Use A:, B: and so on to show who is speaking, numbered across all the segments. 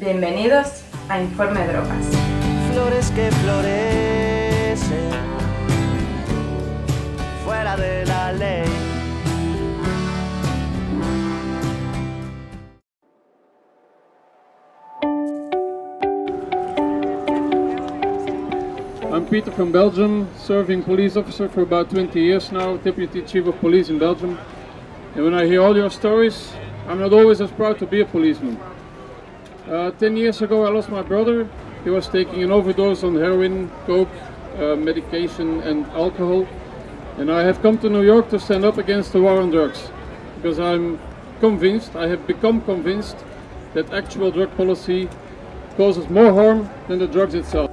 A: Bienvenidos a Informe Drogas.
B: Flores que florecen fuera de la ley.
C: I'm Peter from Belgium, serving police officer for about 20 years now, deputy chief of police in Belgium. And when I hear all your stories, I'm not always as proud to be a policeman. Uh, 10 years ago I lost my brother. He was taking an overdose on heroin, coke, uh, medication and alcohol. And I have come to New York to stand up against the war on drugs. Because I'm convinced, I have become convinced, that actual drug policy causes more harm than the drugs itself.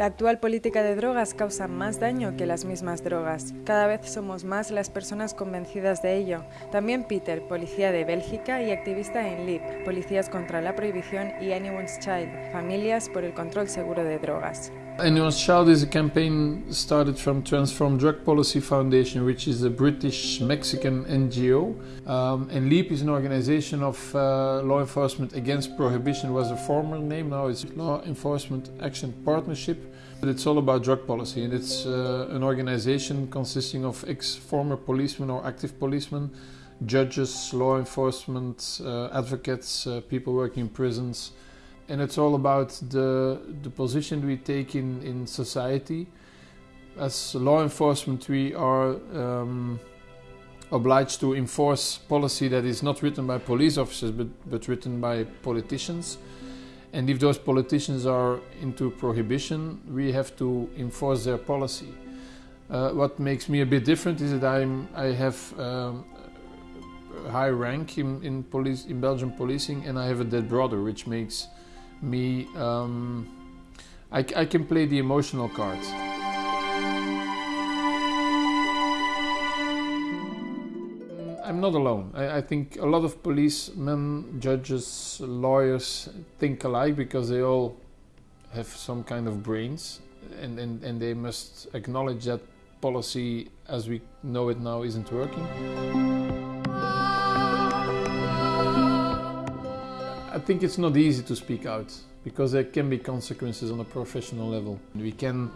D: La actual política de drogas causa más daño que las mismas drogas. Cada vez somos más las personas convencidas de ello. También Peter, policía de Bélgica y activista en LIP, Policías contra la Prohibición y Anyone's Child, Familias por el Control Seguro de Drogas.
E: Anyone's Child is a campaign started from Transform Drug Policy Foundation, which is a British Mexican NGO. Um, and LEAP is an organization of uh, law enforcement against prohibition, was a former name, now it's Law Enforcement Action Partnership. But it's all about drug policy, and it's uh, an organization consisting of ex former policemen or active policemen, judges, law enforcement, uh, advocates, uh, people working in prisons and it's all about the the position we take in in society. As law enforcement, we are um, obliged to enforce policy that is not written by police officers but but written by politicians. And if those politicians are into prohibition, we have to enforce their policy. Uh, what makes me a bit different is that I'm I have um, high rank in, in police in Belgian policing, and I have a dead brother, which makes me um, I, I, can play the emotional cards. I'm not alone. I, I, think a lot of policemen judges lawyers think alike because they all have some kind of brains and, and, and they must acknowledge that policy as we know it now isn't working think it's not easy to speak out because there can be consequences on a professional level. We can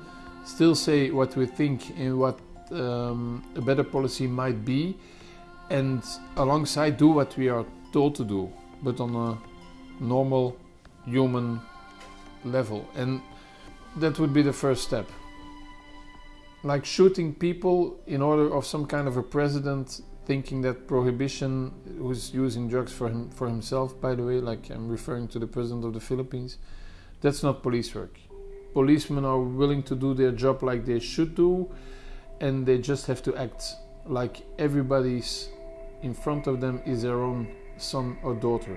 E: still say what we think and what um, a better policy might be and alongside do what we are told to do but on a normal human level and that would be the first step like shooting people in order of some kind of a president thinking that prohibition who's using drugs for him for himself by the way like i'm referring to the president of the philippines that's not police work. Policemen are willing to do their job like they should do and they just have to act like everybody's in front of them is their own son or daughter.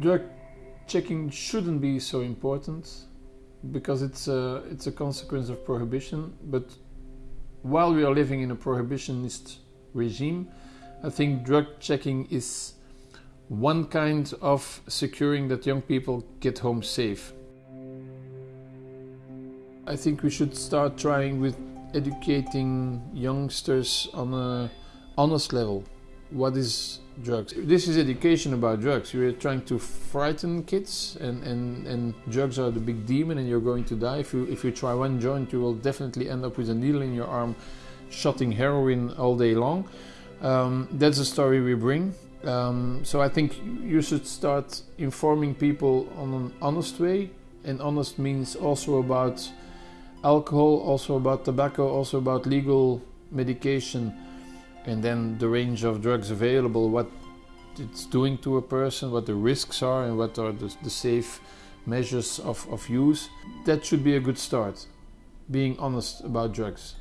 E: Drug checking shouldn't be so important because it's a, it's a consequence of prohibition but while we are living in a prohibitionist regime, I think drug checking is one kind of securing that young people get home safe. I think we should start trying with educating youngsters on a honest level. What is drugs? This is education about drugs. You're trying to frighten kids and, and, and drugs are the big demon and you're going to die. If you, if you try one joint, you will definitely end up with a needle in your arm shotting heroin all day long. Um, that's the story we bring. Um, so I think you should start informing people on an honest way, and honest means also about alcohol, also about tobacco, also about legal medication, and then the range of drugs available, what it's doing to a person, what the risks are, and what are the, the safe measures of, of use. That should be a good start, being honest about drugs.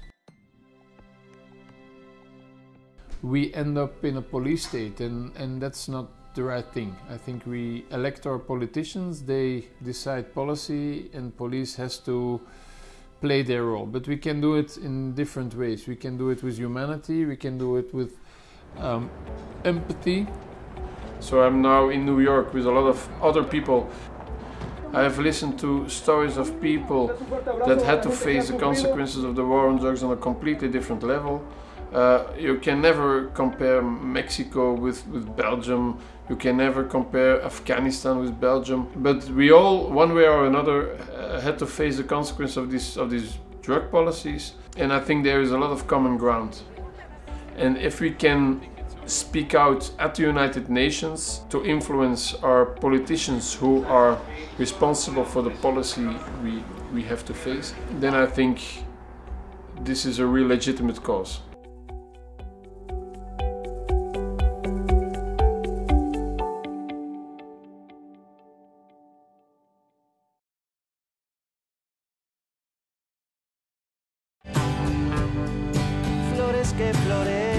E: we end up in a police state and, and that's not the right thing. I think we elect our politicians, they decide policy and police has to play their role. But we can do it in different ways. We can do it with humanity, we can do it with um, empathy. So I'm now in New York with a lot of other people. I have listened to stories of people that had to face the consequences of the war on drugs on a completely different level. Uh, you can never compare Mexico with, with Belgium. You can never compare Afghanistan with Belgium. But we all, one way or another, uh, had to face the consequence of these of these drug policies. And I think there is a lot of common ground. And if we can speak out at the United Nations to influence our politicians who are responsible for the policy we, we have to face, then I think this is a real legitimate cause.
B: que florece.